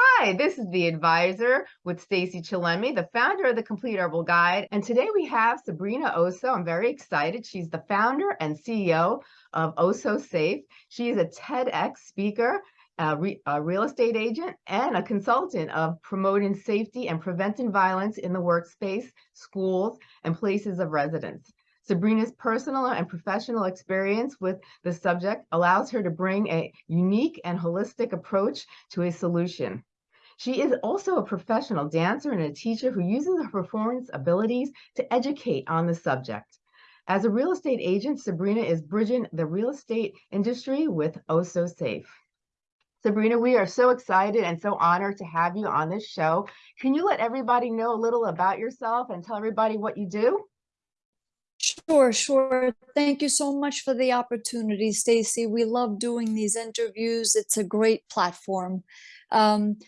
Hi, this is the advisor with Stacy Chillemi, the founder of the Complete Herbal Guide. And today we have Sabrina Osso. I'm very excited. She's the founder and CEO of Osso Safe. She is a TEDx speaker, a, re a real estate agent, and a consultant of promoting safety and preventing violence in the workspace, schools, and places of residence. Sabrina's personal and professional experience with the subject allows her to bring a unique and holistic approach to a solution. She is also a professional dancer and a teacher who uses her performance abilities to educate on the subject. As a real estate agent, Sabrina is bridging the real estate industry with Osso Safe. Sabrina, we are so excited and so honored to have you on this show. Can you let everybody know a little about yourself and tell everybody what you do? Sure, sure. Thank you so much for the opportunity, Stacy. We love doing these interviews. It's a great platform. Um,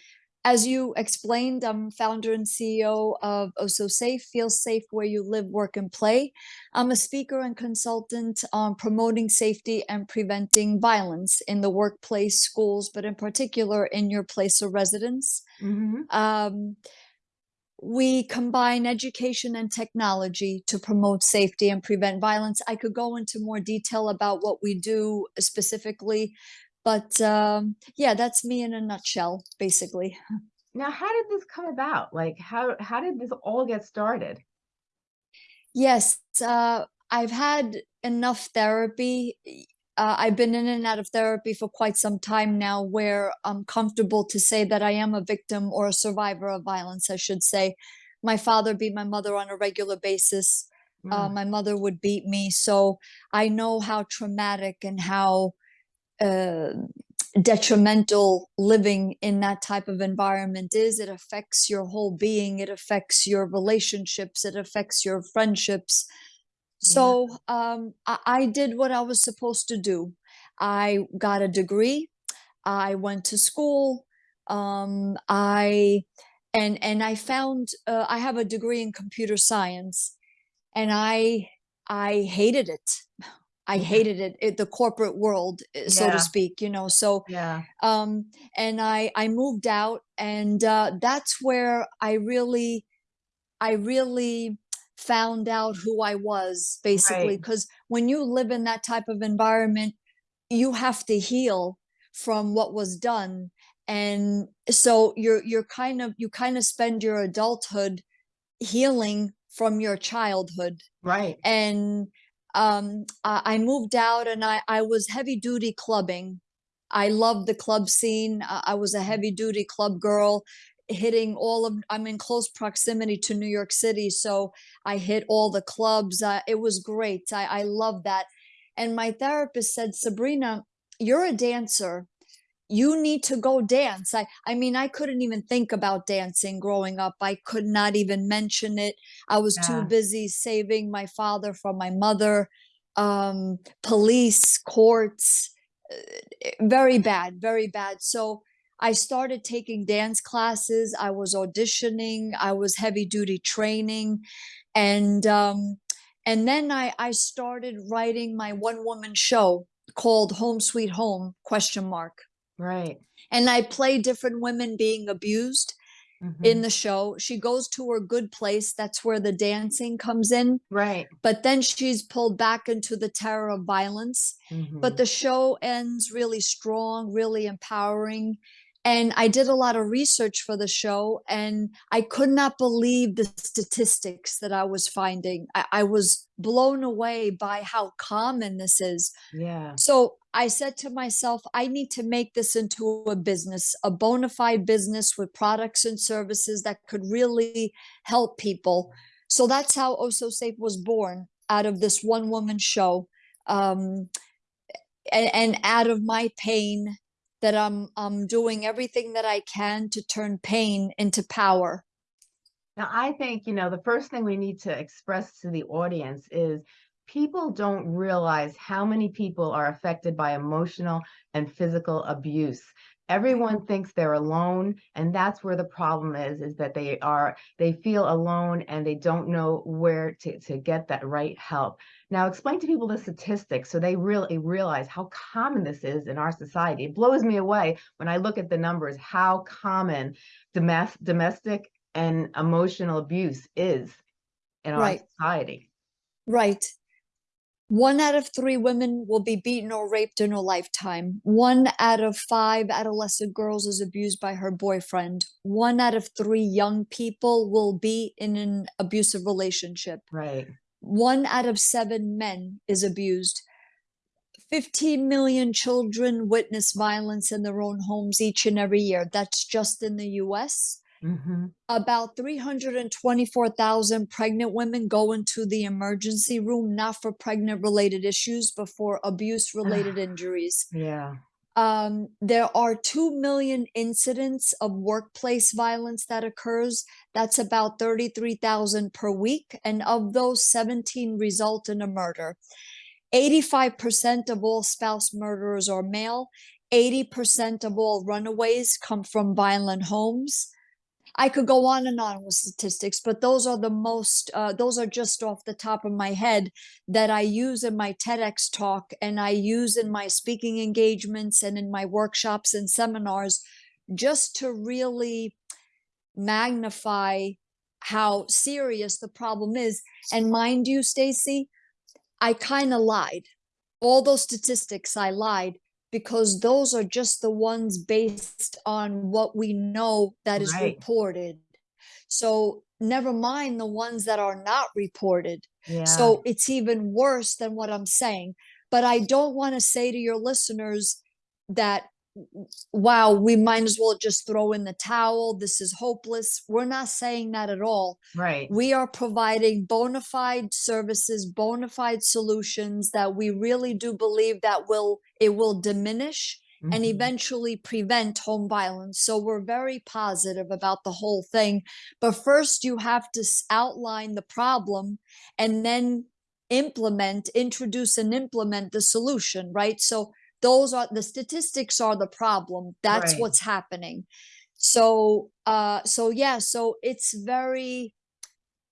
as you explained, I'm founder and CEO of Osso Safe, Feel Safe Where You Live, Work, and Play. I'm a speaker and consultant on promoting safety and preventing violence in the workplace, schools, but in particular in your place of residence. Mm -hmm. um, we combine education and technology to promote safety and prevent violence. I could go into more detail about what we do specifically, but um, yeah, that's me in a nutshell, basically. Now, how did this come about? Like, how, how did this all get started? Yes, uh, I've had enough therapy uh, I've been in and out of therapy for quite some time now where I'm comfortable to say that I am a victim or a survivor of violence, I should say. My father beat my mother on a regular basis. Mm. Uh, my mother would beat me. So I know how traumatic and how uh, detrimental living in that type of environment is. It affects your whole being. It affects your relationships. It affects your friendships. So um, I, I did what I was supposed to do. I got a degree. I went to school. Um, I and and I found uh, I have a degree in computer science, and I I hated it. I hated it, it the corporate world, eh, so yeah. to speak, you know. So yeah. Um, and I I moved out, and uh, that's where I really I really found out who I was basically because right. when you live in that type of environment you have to heal from what was done and so you're you're kind of you kind of spend your adulthood healing from your childhood right and um I, moved out and I I was heavy duty clubbing. I loved the club scene. I was a mm. heavy duty club girl hitting all of i'm in close proximity to new york city so i hit all the clubs. Uh, it was great. I i love that. And my therapist said sabrina you're a dancer you need to go dance i i mean i couldn't even think about dancing growing up i could not even mention it i was yeah. too busy saving my father from my mother um police courts uh, very bad very bad so I started taking dance classes. I was auditioning. I was heavy duty training. And, um, and then I, I started writing my one woman show called Home Sweet Home question mark. Right. And I play different women being abused mm -hmm. in the show. She goes to her good place. That's where the dancing comes in. Right. But then she's pulled back into the terror of violence. Mm -hmm. But the show ends really strong, really empowering and I did a lot of research for the show and I could not believe the statistics that I was finding. I, I, was blown away by how common this is. Yeah. So I said to myself, I need to make this into a business, a bona fide business with products and services that could really help people. So that's how Osso Safe was born out of this one woman show. Um, and, and out of my pain that I'm I'm doing everything that I can to turn pain into power. Now, I think, you know, the first thing we need to express to the audience is people don't realize how many people are affected by emotional and physical abuse. Everyone thinks they're alone, and that's where the problem is, is that they are, they feel alone and they don't know where to, to get that right help. Now, explain to people the statistics so they really realize how common this is in our society. It blows me away when I look at the numbers, how common domestic, domestic and emotional abuse is in our Right. society. Right. One out of three women will be beaten or raped in her lifetime. One out of five adolescent girls is abused by her boyfriend. One out of three young people will be in an abusive relationship. Right. One out of seven men is abused. 15 million children witness violence in their own homes each and every year. That's just in the US. Hmm About 324,000 pregnant women go into the emergency room, not for pregnant related issues, but for abuse related injuries. Yeah. Um, there are 2 million incidents of workplace violence that occurs. That's about 33,000 per week. And of those, 17 result in a murder. 85% of all spouse murderers are male. 80% of all runaways come from violent homes. I could go on and on with statistics, but those are the most, uh, those are just off the top of my head that I use in my TEDx talk and I use in my speaking engagements and in my workshops and seminars just to really magnify how serious the problem is. And mind you, Stacy, I kind of lied. All those statistics, I lied because those are just the ones based on what we know that is Right. reported. So never mind the ones that are not reported. Yeah. So it's even worse than what I'm saying. But I don't want to say to your listeners that, wow, we might as well just throw in the towel. This is hopeless. We're not saying that at all right. we are providing bona fide services bona fide solutions that we really do believe that will it will diminish and Mhm. eventually prevent home violence so we're very positive about the whole thing but first you have to outline the problem and then implement introduce and implement the solution right so those are the statistics are the problem that's Right. what's happening so uh so yeah so it's very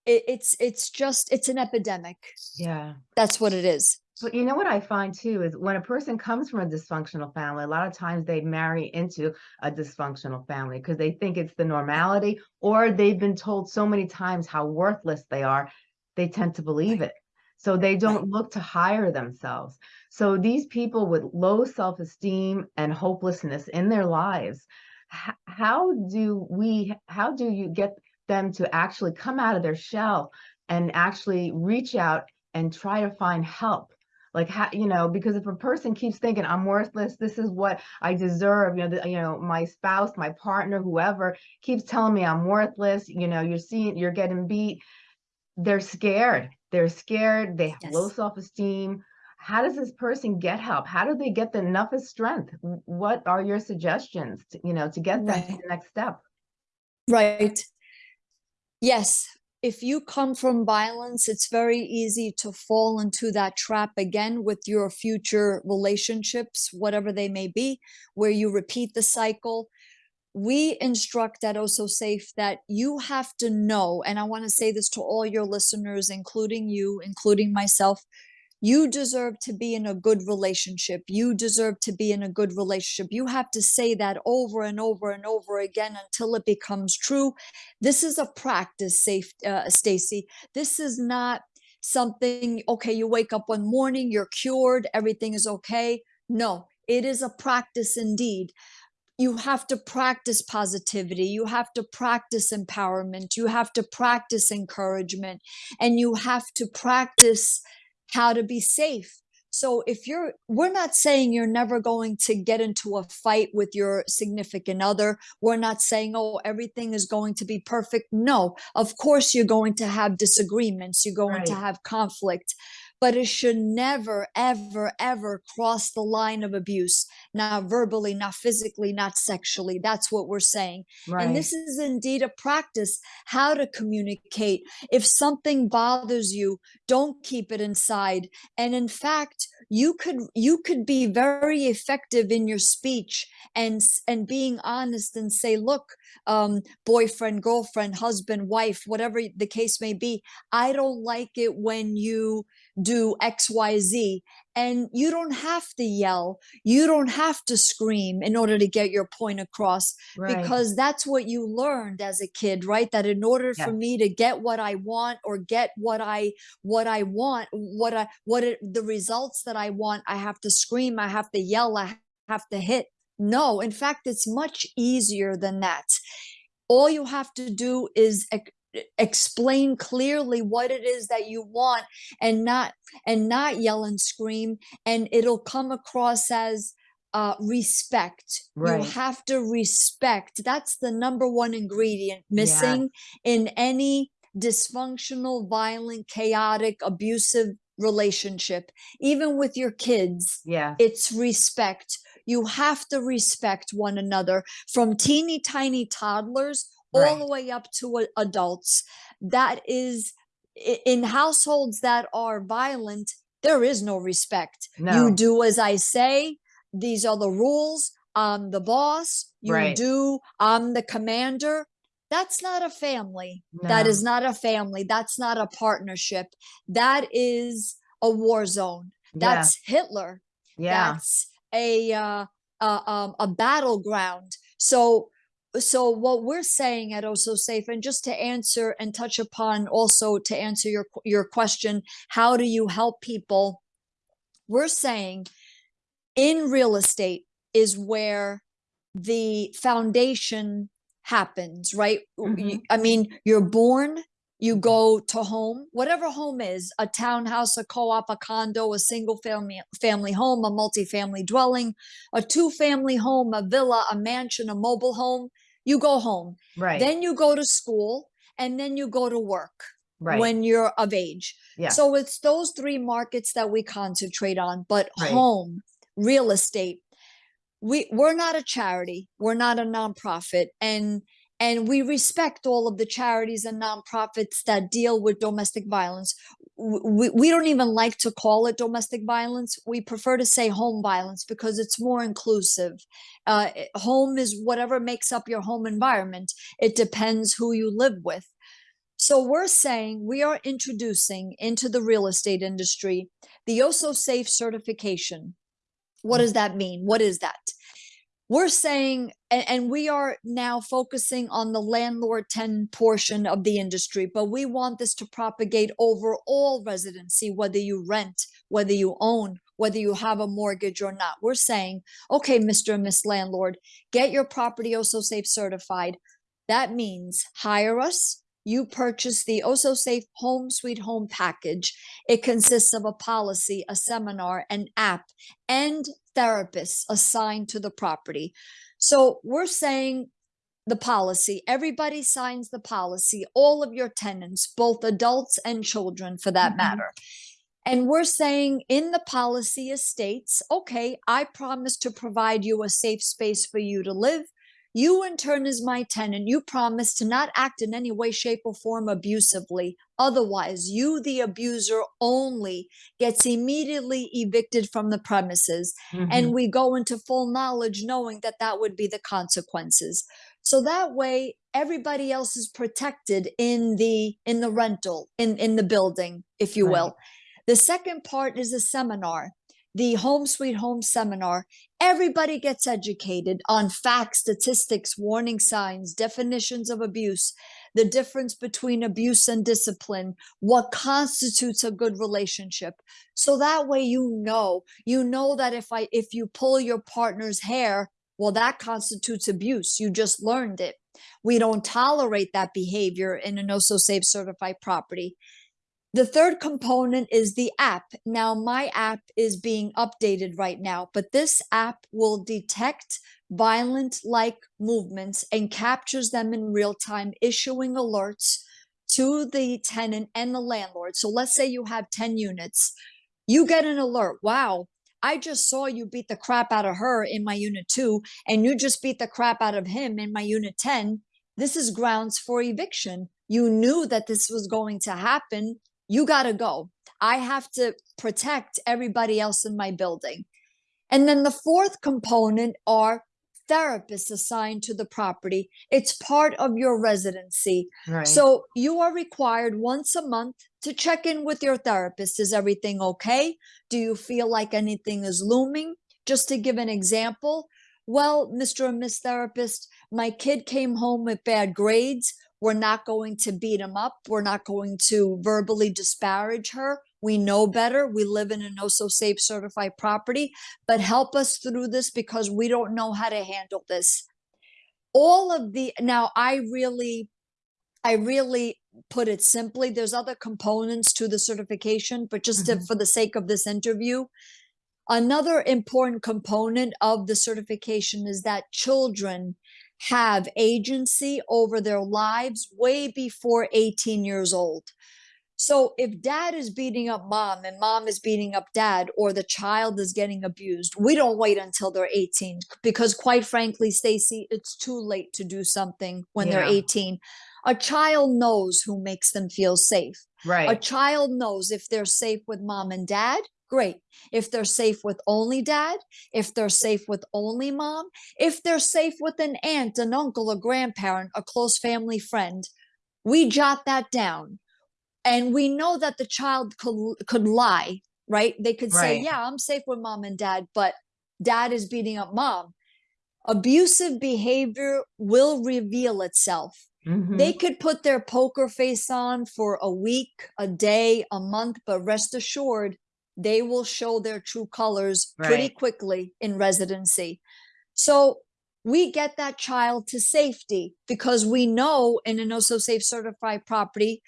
it, it's it's just it's an epidemic Yeah. that's what it is But you know what I find too is when a person comes from a dysfunctional family, a lot of times they marry into a dysfunctional family because they think it's the normality or they've been told so many times how worthless they are, they tend to believe it. So they don't look to hire themselves. So these people with low self-esteem and hopelessness in their lives, how do we, how do you get them to actually come out of their shell and actually reach out and try to find help? like how you know because if a person keeps thinking i'm worthless this is what i deserve you know the, you know my spouse my partner whoever keeps telling me i'm worthless you know you're seeing you're getting beat they're scared they're scared they have low self-esteem. How does this person get help? How do they get the enough of strength? What are your suggestions to, you know to get them to the next step? Right. Yes. If you come from violence it's very easy to fall into that trap again with your future relationships whatever they may be where you repeat the cycle we instruct at Osso Safe that you have to know, and I want to say this to all your listeners, including you, including myself, you deserve to be in a good relationship. You deserve to be in a good relationship. You have to say that over and over and over again until it becomes true. This is a practice, safe, uh, Stacy. This is not something, okay, you wake up one morning, you're cured, everything is okay. No, it is a practice indeed you have to practice positivity you have to practice empowerment you have to practice encouragement and you have to practice how to be safe. So if you're we're not saying you're never going to get into a fight with your significant other. We're not saying oh everything is going to be perfect. No of course you're going to have disagreements you're going to have conflict but it should never, ever, ever cross the line of abuse, not verbally, not physically, not sexually. That's what we're saying. Right. And this is indeed a practice how to communicate. If something bothers you, don't keep it inside. And in fact, you could you could be very effective in your speech and and being honest and say, look, um, boyfriend, girlfriend, husband, wife, whatever the case may be, I don't like it when you do XYZ. And you don't have to yell, you don't have to scream in order to get your point across Right. because that's what you learned as a kid, right? That in order for me to get what I want or get what I what I want, what I what it, the results that I want, I have to scream, I have to yell, I have to hit. No, in fact, it's much easier than that. All you have to do is ex- explain clearly what it is that you want and not and not yell and scream and it'll come across as uh respect you have to respect that's the number one ingredient Yeah. missing in any dysfunctional violent chaotic abusive relationship even with your kids Yeah. it's respect. You have to respect one another from teeny tiny toddlers all Right. the way up to adults. That is in households that are violent, there is no respect. No. You do as I say, these are the rules. I'm the boss. You Right. do, I'm the commander. That's not a family. That No. is not a family. That's not a partnership. That is a war zone. Yeah. That's Hitler Yeah. that's a uh, uh, um, a battleground. So so what we're saying at Osso Safe, and just to answer and touch upon also to answer your your question, how do you help people? We're saying in real estate is where the foundation happens, right? Y- Mhm. I mean, you're born, you mm-hmm. go to home, whatever home is, a townhouse, a co-op, a condo, a single family family home, a multifamily dwelling, a two-family home, a villa, a mansion, a mobile home, you go home. Right. Then you go to school and then you go to work Right. when you're of age. Yeah. So it's those three markets that we concentrate on, but Right. home, real estate, we we're not a charity, we're not a nonprofit, and and we respect all of the charities and nonprofits that deal with domestic violence. We, we don't even like to call it domestic violence. We prefer to say home violence because it's more inclusive. Uh, home is whatever makes up your home environment. It depends who you live with. So we're saying we are introducing into the real estate industry the OSO Safe certification. What does that mean? What is that? We're saying, and, and we are now focusing on the landlord tenant portion of the industry, but we want this to propagate over all residency, whether you rent, whether you own, whether you have a mortgage or not. We're saying, okay, Mr. and Miss Landlord, get your property OSO Safe certified. That means hire us. You purchase the OSO Safe Home Sweet Home package. It consists of a policy, a seminar, an app, and therapists assigned to the property. So we're saying the policy, everybody signs the policy, all of your tenants, both adults and children for that Mhm. matter. And we're saying in the policy it states, okay, I promise to provide you a safe space for you to live. You, in turn, as my tenant, you promise to not act in any way, shape, or form abusively. Otherwise, you, the abuser only, gets immediately evicted from the premises. Mhm. And we go into full knowledge knowing that that would be the consequences. So that way, everybody else is protected in the in the rental in in the building, if you Right. will. The second part is a seminar, the Home Sweet Home seminar. Everybody gets educated on facts, statistics, warning signs, definitions of abuse, the difference between abuse and discipline, what constitutes a good relationship. So that way you know, you know that if I if you pull your partner's hair, well that constitutes abuse. You just learned it. We don't tolerate that behavior in an OSO safe certified property. The third component is the app. Now, my app is being updated right now, but this app will detect violent like movements and captures them in real time, issuing alerts to the tenant and the landlord. So let's say you have 10 units. You get an alert. Wow, I just saw you beat the crap out of her in my unit two, and you just beat the crap out of him in my unit 10. This is grounds for eviction. You knew that this was going to happen. You got to go. I have to protect everybody else in my building. And then the fourth component are therapists assigned to the property. It's part of your residency. Right. So you are required once a month to check in with your therapist. Is everything okay? Do you feel like anything is looming? Just to give an example, well, Mr. and Miss Therapist, my kid came home with bad grades. We're not going to beat him up. We're not going to verbally disparage her. We know better. We live in a no so safe certified property, but help us through this because we don't know how to handle this. All of the now, I really, I really put it simply. There's other components to the certification, but just to, Mhm. for the sake of this interview, another important component of the certification is that children have agency over their lives way before 18 years old. So if dad is beating up mom and mom is beating up dad or the child is getting abused, we don't wait until they're 18 because quite frankly, Stacy, it's too late to do something when they're 18. A child knows who makes them feel safe. Right. A child knows if they're safe with mom and dad, great. If they're safe with only dad, if they're safe with only mom, if they're safe with an aunt, an uncle, a grandparent, a close family friend, we jot that down. And we know that the child could, could lie, right? They could say, Yeah, I'm safe with mom and dad, but dad is beating up mom. Abusive behavior will reveal itself Mhm. they could put their poker face on for a week, a day, a month, but rest assured, they will show their true colors pretty quickly in residency. So we get that child to safety because we know in an Osso Safe certified property,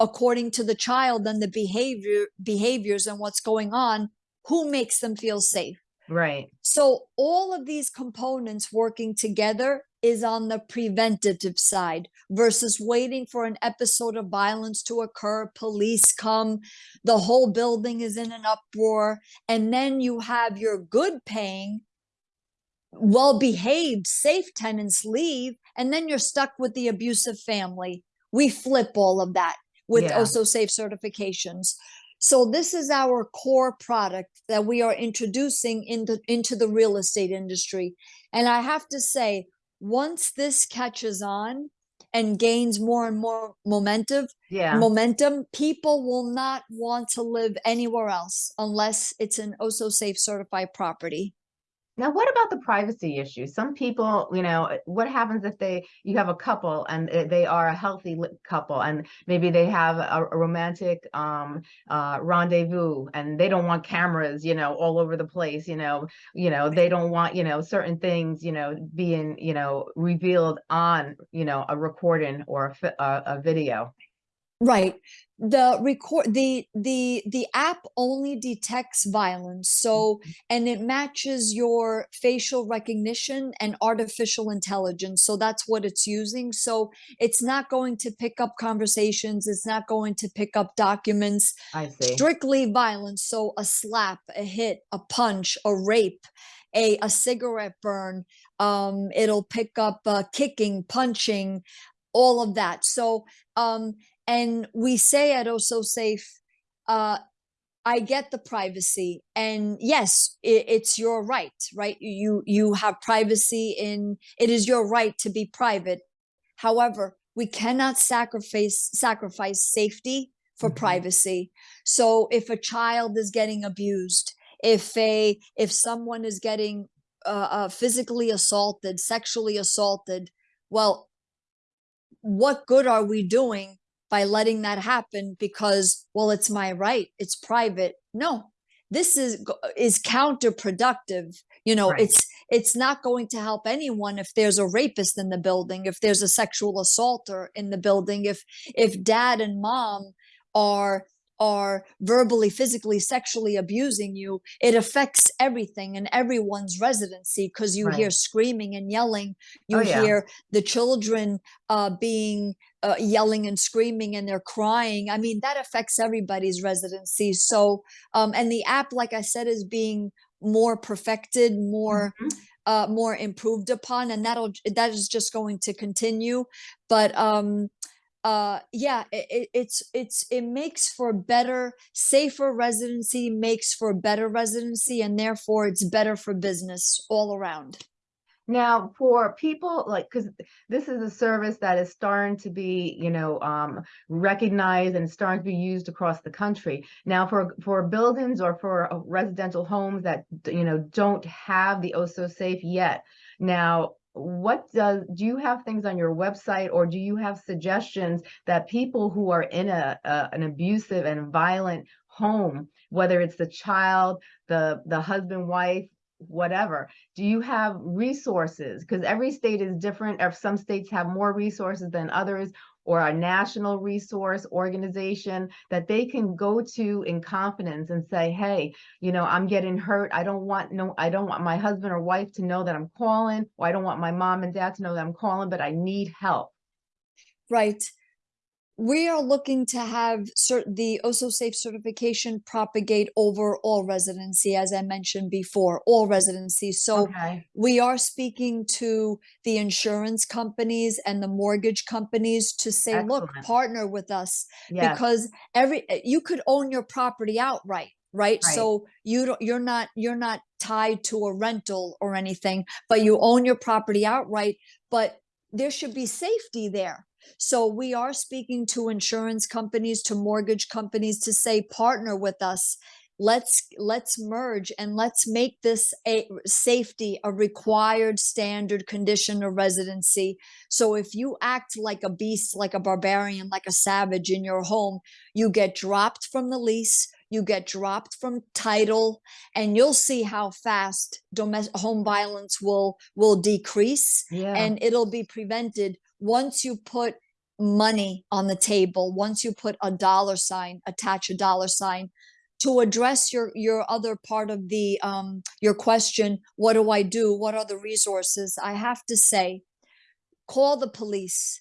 according to the child and the behavior behaviors and what's going on, who makes them feel safe. Right. So all of these components working together is on the preventative side versus waiting for an episode of violence to occur, police come, the whole building is in an uproar, and then you have your good paying, well behaved, safe tenants leave, and then you're stuck with the abusive family. We flip all of that with Yeah. Osso Safe certifications. So this is our core product that we are introducing into into the real estate industry. And I have to say, once this catches on and gains more and more momentum, Yeah. momentum, people will not want to live anywhere else unless it's an oh Osso Safe certified property. Now, what about the privacy issue? Some people, you know, uh, what happens if they you have a couple and uh, they are a healthy couple and maybe they have a, a romantic um uh rendezvous and they don't want cameras, you know, all over the place, you know, you know, they don't want, you know, certain things, you know, being, you know, revealed on, you know, a recording or a, a, a video. Right. The record the the the app only detects violence. So and it matches your facial recognition and artificial intelligence. So that's what it's using. So it's not going to pick up conversations, it's not going to pick up documents. I see. Strictly violence. So a slap, a hit, a punch, a rape, a a cigarette burn. Um, it'll pick up uh, kicking, punching, all of that. So um and we say at oh so safe uh i get the privacy. And yes it, it's your right right? You you have privacy in it is your right to be private. However we cannot sacrifice sacrifice safety for Mhm. privacy. So if a child is getting abused if a if someone is getting uh, uh physically assaulted sexually assaulted well what good are we doing by letting that happen because well it's my right it's private no this is is counterproductive you know Right. it's it's not going to help anyone if there's a rapist in the building if there's a sexual assaulter in the building if if dad and mom are are verbally, physically, sexually abusing you, it affects everything and everyone's residency because you hear screaming and yelling. Oh, You yeah. hear the children uh, being uh, yelling and screaming and they're crying. I mean, that affects everybody's residency. So, um, and the app, like I said, is being more perfected, more Mhm. uh, more improved upon, and that'll that is just going to continue. But um, uh, yeah, it, it, it's it's it makes for better, safer residency, makes for better residency, and therefore it's better for business all around. Now, for people like, because this is a service that is starting to be, you know, um, recognized and starting to be used across the country. Now, for for buildings or for uh, residential homes that you know don't have the OSO safe yet. Now, what does do you have things on your website, or do you have suggestions that people who are in a, a an abusive and violent home, whether it's the child, the the husband, wife, whatever do you have resources? Because every state is different. Or some states have more resources than others or a national resource organization that they can go to in confidence and say hey you know i'm getting hurt i don't want no i don't want my husband or wife to know that i'm calling or i don't want my mom and dad to know that i'm calling but i need help Right. We are looking to have the OSO Safe certification propagate over all residency, as I mentioned before, all residency. So okay we are speaking to the insurance companies and the mortgage companies to say, look, partner with us yes because every eh, you could own your property outright, right? right So you don't you're not you're not tied to a rental or anything, but you own your property outright, but there should be safety there. So we are speaking to insurance companies, to mortgage companies to say partner with us. Let's let's merge and let's make this a safety a required standard condition of residency. So if you act like a beast, like a barbarian, like a savage in your home, you get dropped from the lease, you get dropped from title, and you'll see how fast domestic home violence will will decrease yeah. and it'll be prevented once you put money on the table once you put a dollar sign attach a dollar sign to address your your other part of the um your question what do i do? What are the resources? I have to say call the police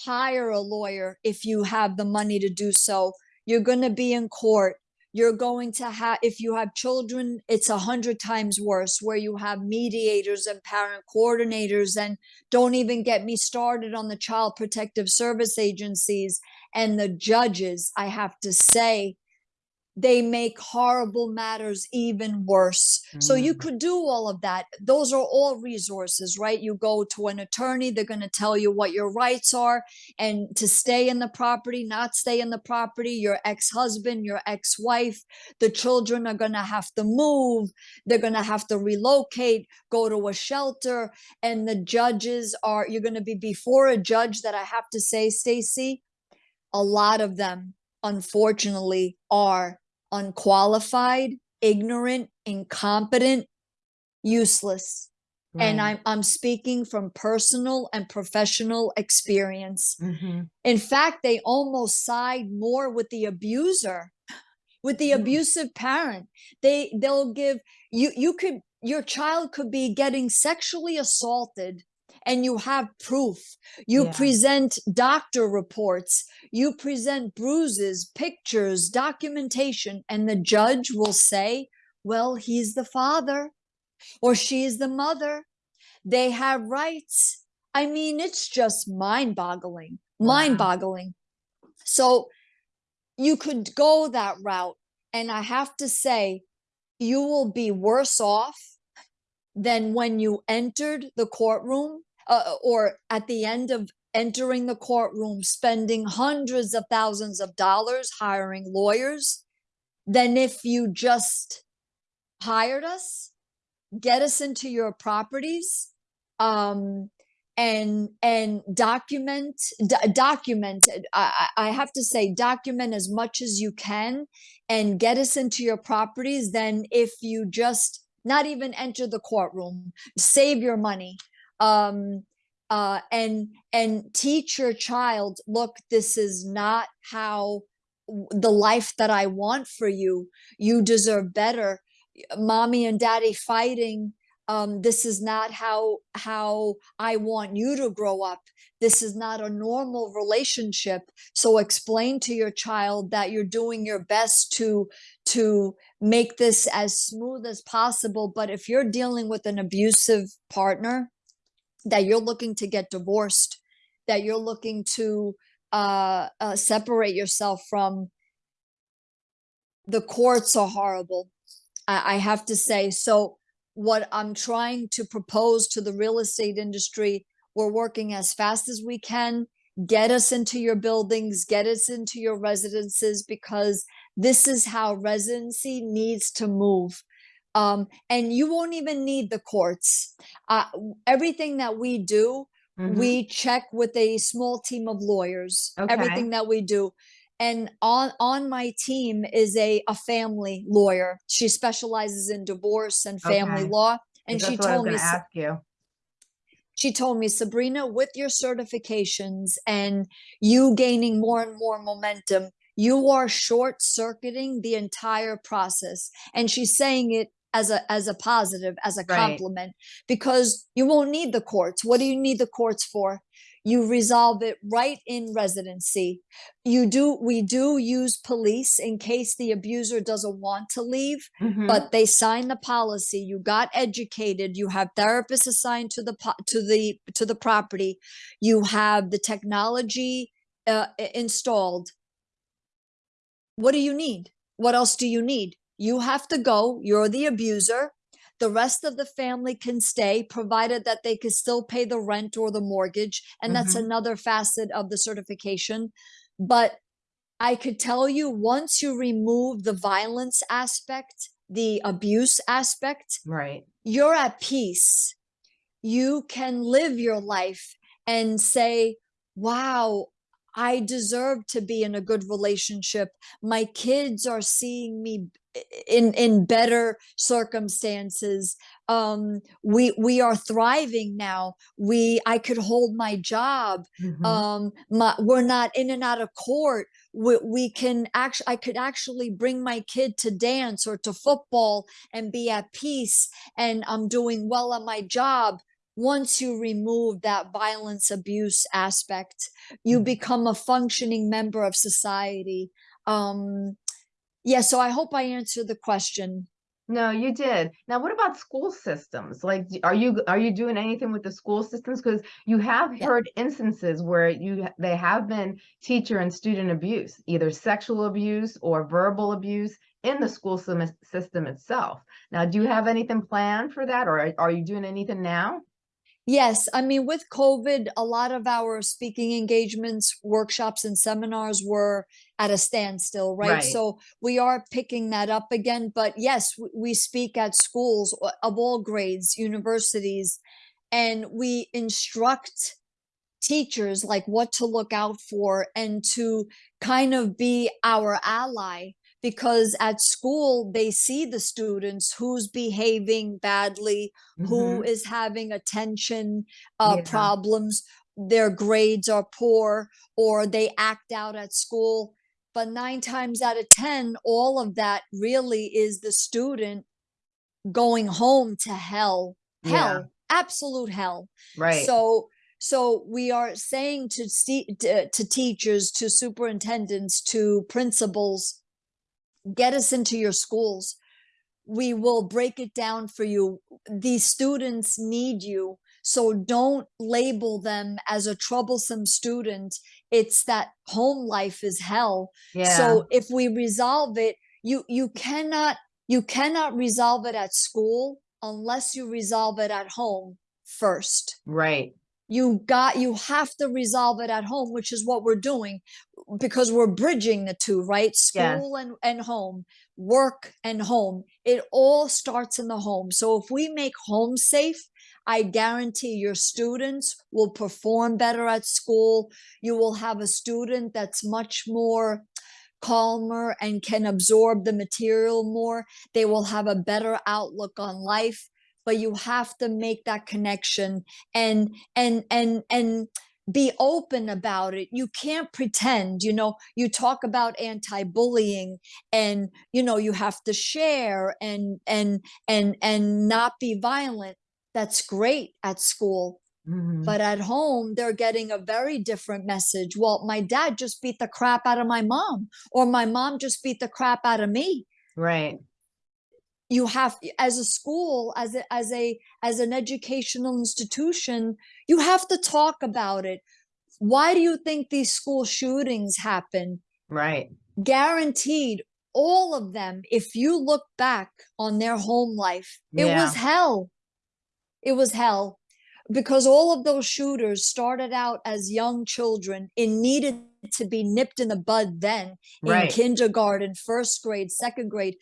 hire a lawyer if you have the money to do so. You're going to be in court you're going to have if you have children it's a hundred times worse where you have mediators and parent coordinators and don't even get me started on the child protective service agencies and the judges i have to say they make horrible matters even worse. So you Mm. could do all of that. Those are all resources, right? You go to an attorney, they're going to tell you what your rights are and to stay in the property, not stay in the property, your ex-husband, your ex-wife, the children are going to have to move, they're going to have to relocate, go to a shelter, and the judges are you're going to be before a judge that I have to say, Stacy, a lot of them unfortunately are unqualified, ignorant, incompetent, useless. And I'm I'm speaking from personal and professional experience. hmm In fact, they almost side more with the abuser, with the Mm. abusive parent. They they'll give you you could your child could be getting sexually assaulted and you have proof. You yeah present doctor reports, you present bruises, pictures, documentation, and the judge will say, well, he's the father or she's the mother. They have rights. I mean, it's just mind boggling, mind wow boggling. So you could go that route. And I have to say, you will be worse off than when you entered the courtroom uh, or at the end of entering the courtroom, spending hundreds of thousands of dollars hiring lawyers, than if you just hired us, get us into your properties, um, and and document document I, I I have to say document as much as you can and get us into your properties than if you just not even enter the courtroom save your money. Um uh and and teach your child look this is not how the life that I want for you. You deserve better. Mommy and daddy fighting. Um, this is not how how I want you to grow up. This is not a normal relationship. So explain to your child that you're doing your best to to make this as smooth as possible. But if you're dealing with an abusive partner, that you're looking to get divorced, that you're looking to uh, uh, separate yourself from, the courts are horrible. I, I have to say. So, what I'm trying to propose to the real estate industry, we're working as fast as we can. Get us into your buildings, get us into your residences, because this is how residency needs to move. Um, and you won't even need the courts. Uh, everything that we do, Mhm. we check with a small team of lawyers. Okay. Everything that we do. And on on my team is a a family lawyer. She specializes in divorce and family Okay. law. And she what I was told me ask you. she told me, Sabrina, with your certifications and you gaining more and more momentum, you are short circuiting the entire process. And she's saying it as a as a positive, as a Right. compliment, because you won't need the courts. What do you need the courts for? You resolve it right in residency. You do we do use police in case the abuser doesn't want to leave Mhm. but they sign the policy you got educated you have therapists assigned to the to the to the property you have the technology uh, installed what do you need what else do you need you have to go you're the abuser the rest of the family can stay provided that they can still pay the rent or the mortgage and that's Mhm. another facet of the certification but I could tell you once you remove the violence aspect, the abuse aspect, Right. you're at peace. You can live your life and say, wow, I deserve to be in a good relationship. My kids are seeing me in in better circumstances. Um, we we are thriving now. We I could hold my job Mhm. um my, we're not in and out of court we, we can actually i could actually bring my kid to dance or to football and be at peace and i'm doing well on my job once you remove that violence abuse aspect you Mhm. become a functioning member of society um yeah so i hope i answered the question No, you did. Now, what about school systems? Like, are you are you doing anything with the school systems? Because you have Yeah. heard instances where you they have been teacher and student abuse, either sexual abuse or verbal abuse in the school system itself. Now, do you have anything planned for that, or are, are you doing anything now? Yes, I mean, with COVID, a lot of our speaking engagements, workshops, and seminars were at a standstill, right? Right. So we are picking that up again. But yes, we speak at schools of all grades, universities, and we instruct teachers like what to look out for and to kind of be our ally because at school they see the students who's behaving badly who Mhm. is having attention uh, Yeah. problems their grades are poor or they act out at school but nine times out of ten all of that really is the student going home to hell Yeah. hell absolute hell Right. so so we are saying to see to, to teachers, to superintendents, to principals, get us into your schools. We will break it down for you. These students need you. So don't label them as a troublesome student. It's that home life is hell. yeah. So if we resolve it, you you cannot you cannot resolve it at school unless you resolve it at home first right. you got you have to resolve it at home which is what we're doing because we're bridging the two right? School and, and home work and home it all starts in the home. So if we make home safe i guarantee your students will perform better at school. You will have a student that's much more calmer and can absorb the material more. They will have a better outlook on life but you have to make that connection and and and and be open about it. You can't pretend, you know, you talk about anti-bullying and you know you have to share and and and and not be violent. That's great at school. Mhm. But at home, they're getting a very different message. Well, my dad just beat the crap out of my mom, or my mom just beat the crap out of me Right. You have as a school as a as a as an educational institution you have to talk about it why do you think these school shootings happen Right. guaranteed all of them if you look back on their home life it Yeah. was hell it was hell because all of those shooters started out as young children and needed to be nipped in the bud then in Right. kindergarten first grade second grade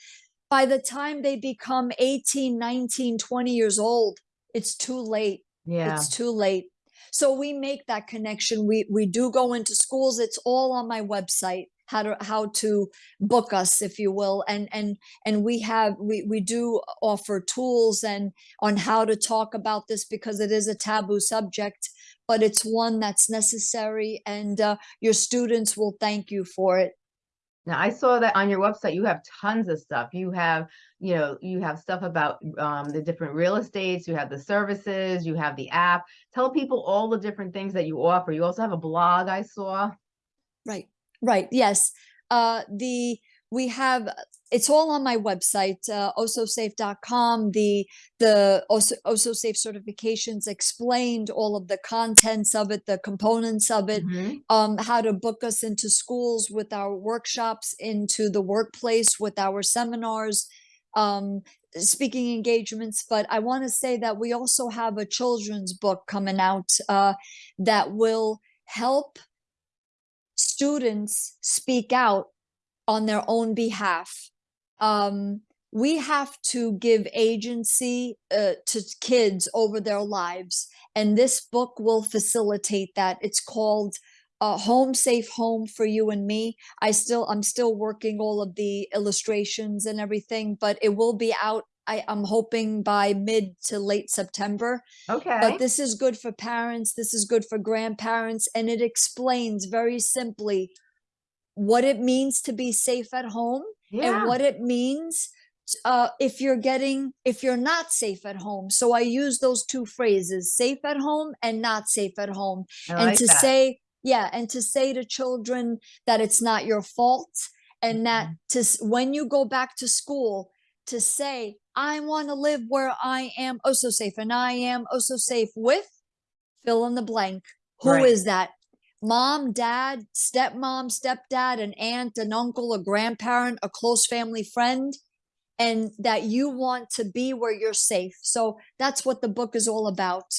by the time they become 18 19 20 years old it's too late. Yeah. it's too late. So we make that connection. We we do go into schools. It's all on my website how to how to book us if you will. And and and we have we we do offer tools and on how to talk about this because it is a taboo subject but it's one that's necessary and uh, your students will thank you for it Now, I saw that on your website, you have tons of stuff. You have, you know, you have stuff about um, the different real estates, you have the services, you have the app. Tell people all the different things that you offer. You also have a blog I saw. Right, right. Yes. Uh, the we have it's all on my website, uh, ossosafe.com. The the Osso, OsoSafe certifications explained all of the contents of it, the components of it, Mhm. um, how to book us into schools with our workshops, into the workplace with our seminars, um, speaking engagements. But I want to say that we also have a children's book coming out uh, that will help students speak out on their own behalf. Um, we have to give agency uh, to kids over their lives, and this book will facilitate that. It's called uh, "Home Safe Home for You and Me." I still, I'm still working all of the illustrations and everything, but it will be out. I, I'm hoping by mid to late September Okay. but this is good for parents this is good for grandparents and it explains very simply what it means to be safe at home yeah. and what it means uh, if you're getting if you're not safe at home so i use those two phrases safe at home and not safe at home I and like to that. say yeah and to say to children that it's not your fault and that Mm-hmm. to when you go back to school to say i want to live where i am oh so safe and i am oh so safe with fill in the blank Who is Right. that mom dad stepmom stepdad an aunt an uncle a grandparent a close family friend and that you want to be where you're safe. So that's what the book is all about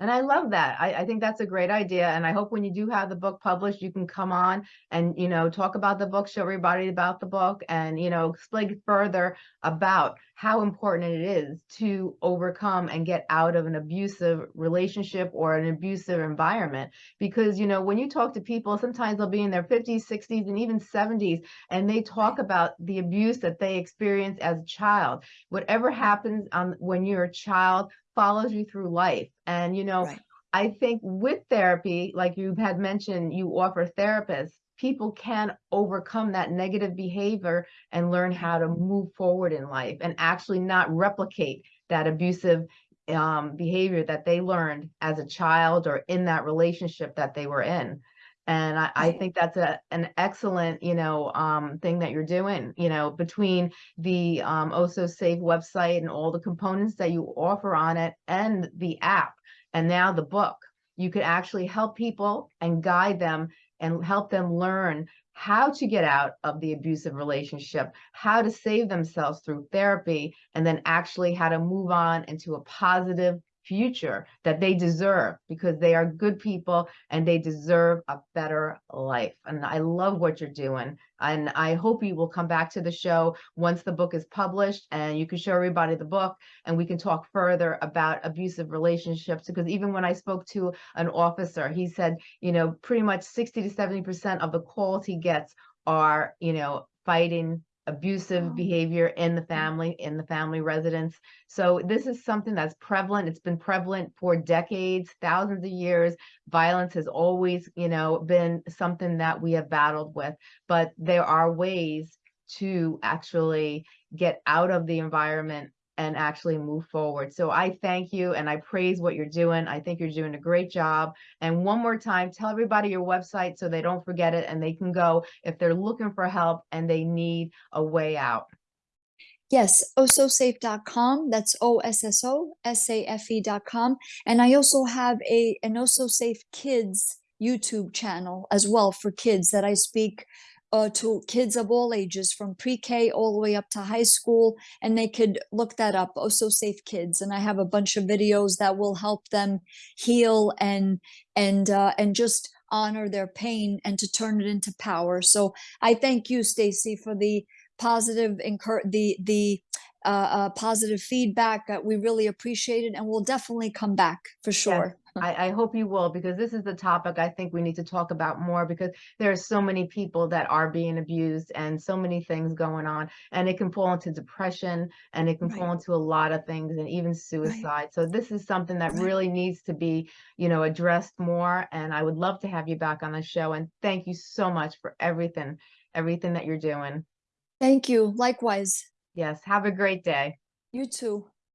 And I love that. I, I think that's a great idea. And I hope when you do have the book published, you can come on and, you know, talk about the book, show everybody about the book and, you know, explain further about how important it is to overcome and get out of an abusive relationship or an abusive environment. Because, you know, when you talk to people, sometimes they'll be in their 50s, 60s, and even 70s, and they talk about the abuse that they experienced as a child. Whatever happens um, when you're a child follows you through life. And, you know, Right. I think with therapy, like you had mentioned, you offer therapists, people can overcome that negative behavior and learn how to move forward in life and actually not replicate that abusive um, behavior that they learned as a child or in that relationship that they were in. And I, I think that's a an excellent, you know, um, thing that you're doing, you know, between the um, Osso Safe website and all the components that you offer on it and the app and now the book. You could actually help people and guide them and help them learn how to get out of the abusive relationship, how to save themselves through therapy, and then actually how to move on into a positive future that they deserve because they are good people and they deserve a better life. And I love what you're doing. And I hope you will come back to the show once the book is published and you can show everybody the book and we can talk further about abusive relationships. Because even when I spoke to an officer, he said, you know, pretty much 60 to 70% of the calls he gets are, you know, fighting abusive Oh. behavior in the mm. family, in the family residence. So this is something that's prevalent. It's been prevalent for decades, thousands of years. Violence has always, you know, been something that we have battled with, but there are ways to actually get out of the environment and actually move forward. So I thank you and I praise what you're doing. I think you're doing a great job. And one more time, tell everybody your website so they don't forget it and they can go if they're looking for help and they need a way out. Yes, ossosafe.com. That's O S S O S A F E.com. And I also have a an Osso Safe Kids YouTube channel as well for kids that I speak uh, to kids of all ages from pre-K all the way up to high school. And they could look that up, Osso Safe Kids. And I have a bunch of videos that will help them heal and and uh, and just honor their pain and to turn it into power. So I thank you, Stacy, for the positive encourage the the uh, uh, positive feedback. Uh, we really appreciate it, and we'll definitely come back for sure. I, I hope you will because this is the topic I think we need to talk about more because there are so many people that are being abused and so many things going on and it can fall into depression and it can fall into a lot of things and even suicide. So this is something that Right. really needs to be, you know, addressed more and I would love to have you back on the show and thank you so much for everything, everything that you're doing. Thank you. Likewise. Yes, have a great day. You too.